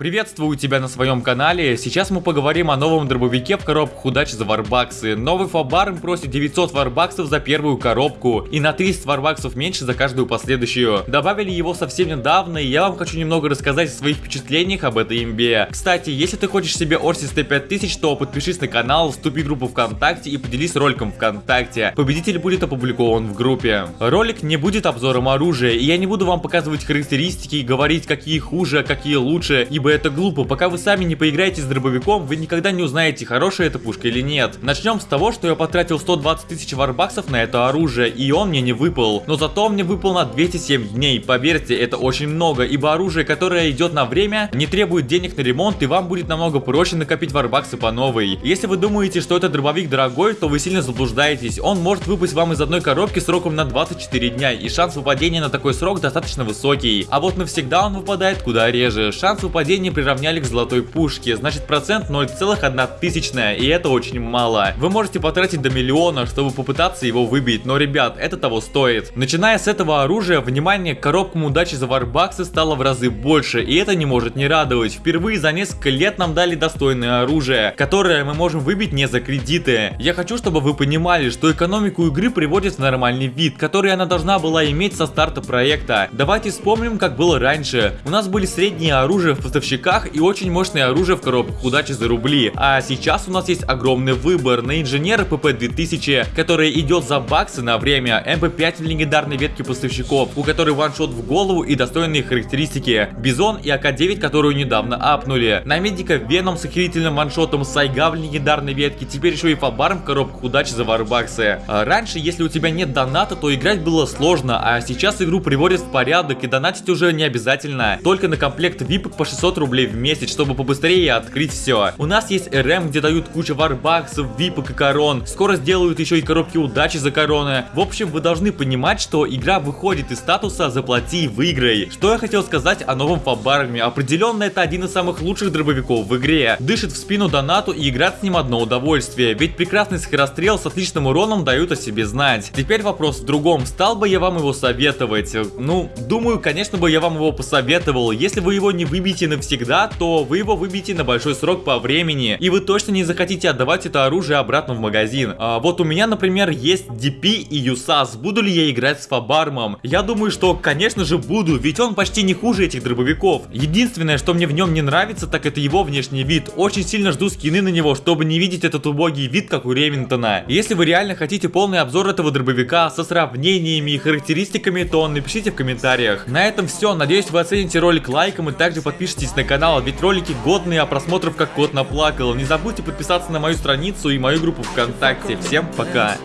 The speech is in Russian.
Приветствую тебя на своем канале. Сейчас мы поговорим о новом дробовике в коробку удачи за варбаксы. Новый фабарм просит 900 варбаксов за первую коробку и на 300 варбаксов меньше за каждую последующую. Добавили его совсем недавно и я вам хочу немного рассказать о своих впечатлениях об этой имбе. Кстати, если ты хочешь себе Орсис Т5000, то подпишись на канал, вступи в группу ВКонтакте и поделись роликом ВКонтакте. Победитель будет опубликован в группе. Ролик не будет обзором оружия и я не буду вам показывать характеристики и говорить какие хуже, а какие лучше, ибо это глупо. Пока вы сами не поиграете с дробовиком, вы никогда не узнаете, хорошая эта пушка или нет. Начнем с того, что я потратил 120 тысяч варбаксов на это оружие, и он мне не выпал. Но зато мне выпал на 207 дней. Поверьте, это очень много, ибо оружие, которое идет на время, не требует денег на ремонт, и вам будет намного проще накопить варбаксы по новой. Если вы думаете, что этот дробовик дорогой, то вы сильно заблуждаетесь. Он может выпасть вам из одной коробки сроком на 24 дня, и шанс выпадения на такой срок достаточно высокий. А вот навсегда он выпадает куда реже. Шанс выпадения не приравняли к золотой пушке, значит процент 0,1 тысячная, и это очень мало. Вы можете потратить до миллиона, чтобы попытаться его выбить, но, ребят, это того стоит. Начиная с этого оружия, внимание к коробкам удачи за варбаксы стало в разы больше, и это не может не радовать. Впервые за несколько лет нам дали достойное оружие, которое мы можем выбить не за кредиты. Я хочу, чтобы вы понимали, что экономику игры приводит в нормальный вид, который она должна была иметь со старта проекта. Давайте вспомним, как было раньше. У нас были средние оружия в поставщиках и очень мощное оружие в коробках. Удачи за рубли. А сейчас у нас есть огромный выбор на инженера ПП-2000, который идет за баксы на время, МП-5 в легендарной ветке поставщиков, у которой ваншот в голову и достойные характеристики, Бизон и АК-9, которую недавно апнули, на медика Веном с охерительным ваншотом, Сайга в легендарной ветке, теперь еще и Fabarm в коробках. Удачи за варбаксы. А раньше, если у тебя нет доната, то играть было сложно, а сейчас игру приводят в порядок и донатить уже не обязательно, только на комплект VIP по 600 рублей в месяц, чтобы побыстрее открыть все. У нас есть РМ, где дают кучу варбаксов, випок и корон. Скоро сделают еще и коробки удачи за короны. В общем, вы должны понимать, что игра выходит из статуса «заплати и выиграй». Что я хотел сказать о новом фабарме? Определенно это один из самых лучших дробовиков в игре. Дышит в спину донату и играть с ним одно удовольствие. Ведь прекрасный скорострел с отличным уроном дают о себе знать. Теперь вопрос в другом. Стал бы я вам его советовать? Ну, думаю, конечно бы я вам его посоветовал. Если вы его не выбьете всегда, то вы его выбьете на большой срок по времени, и вы точно не захотите отдавать это оружие обратно в магазин. А вот у меня, например, есть DP и USAS. Буду ли я играть с Фабармом? Я думаю, что, конечно же, буду, ведь он почти не хуже этих дробовиков. Единственное, что мне в нем не нравится, так это его внешний вид. Очень сильно жду скины на него, чтобы не видеть этот убогий вид, как у Ремингтона. Если вы реально хотите полный обзор этого дробовика со сравнениями и характеристиками, то напишите в комментариях. На этом все. Надеюсь, вы оцените ролик лайком и также подпишитесь подпишитесь на канал, ведь ролики годные, а просмотров как кот наплакал. Не забудьте подписаться на мою страницу и мою группу ВКонтакте. Всем пока!